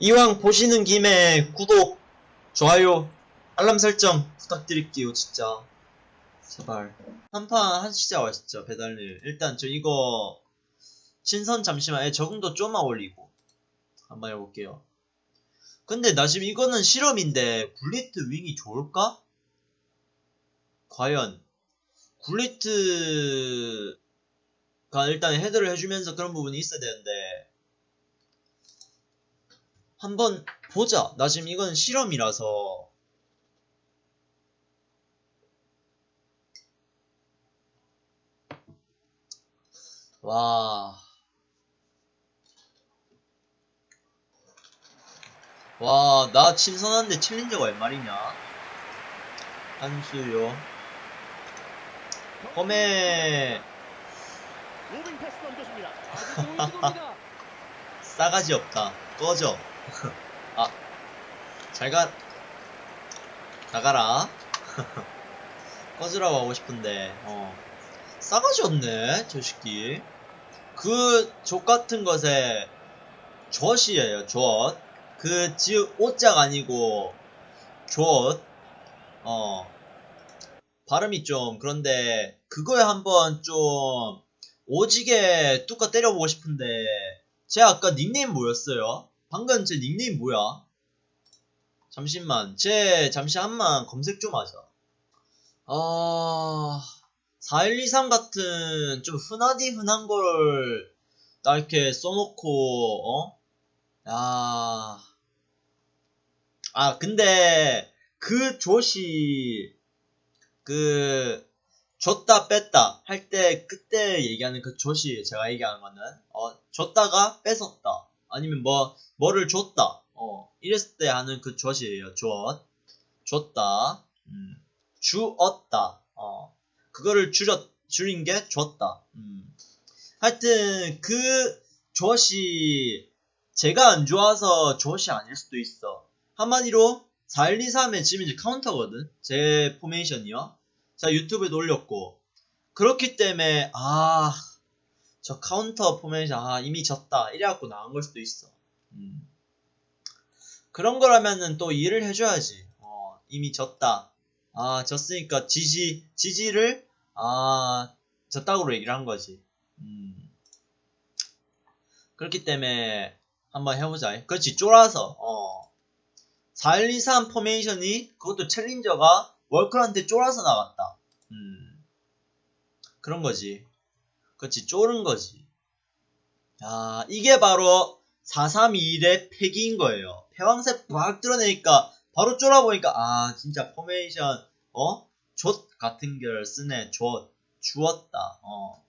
이왕 보시는 김에 구독, 좋아요, 알람 설정 부탁드릴게요, 진짜. 제발. 한판 하시자 맛있죠, 배달일. 일단 저 이거, 신선 잠시만, 에 적응도 좀만 올리고. 한번 해볼게요. 근데 나 지금 이거는 실험인데, 굴리트 윙이 좋을까? 과연, 굴리트가 일단 헤드를 해주면서 그런 부분이 있어야 되는데, 한번 보자. 나 지금 이건 실험이라서. 와. 와, 나 친선한데 챌린저가 웬 말이냐? 한수요. 시도입니다. 싸가지 없다. 꺼져. 아, 잘 가, 나가라. 꺼지라고 하고 싶은데, 어. 싸가지 없네, 저 새끼. 그, 족 같은 것에, 젖이에요, 젖. 그, 지읒, 오자가 아니고, 젖. 어. 발음이 좀, 그런데, 그거에 한번 좀, 오지게 뚜까 때려보고 싶은데, 제 아까 닉네임 뭐였어요? 방금 제 닉네임 뭐야? 잠시만, 제 잠시 한만 검색 좀 하자. 아, 4123 같은 좀 흔하디 흔한 걸나 이렇게 써놓고, 어? 야. 아, 근데 그 조시, 그, 줬다 뺐다 할 때 그때 얘기하는 그 조시 제가 얘기하는 거는 어 줬다가 뺏었다 아니면 뭐 뭐를 줬다. 어 이랬을 때 하는 그 줬이에요. 줬 줬다. 음 주었다. 어 그거를 줄였 줄인 게 줬다. 음. 하여튼 그 줬이 제가 안 좋아서 줬이 아닐 수도 있어. 한마디로 4123의 지금 이제 카운터거든. 제 포메이션이요. 자 유튜브에도 올렸고. 그렇기 때문에 아 저 카운터 포메이션 아 이미 졌다 이래갖고 나온 걸 수도 있어 음. 그런 거라면은 또 이해를 해줘야지 어 이미 졌다 아 졌으니까 지지 지지를 아 졌다고 얘기를 한 거지 음. 그렇기 때문에 한번 해보자 그렇지 쫄아서 어 4123 포메이션이 그것도 챌린저가 월클한테 쫄아서 나갔다. 음. 그런 거지. 그렇지, 쫄은 거지. 야, 이게 바로 432의 패기인 거예요. 패왕색 막 드러내니까 바로 쫄아버리니까 아, 진짜 포메이션 어? 좆 같은 걸 쓰네. 좆. 주었다. 어.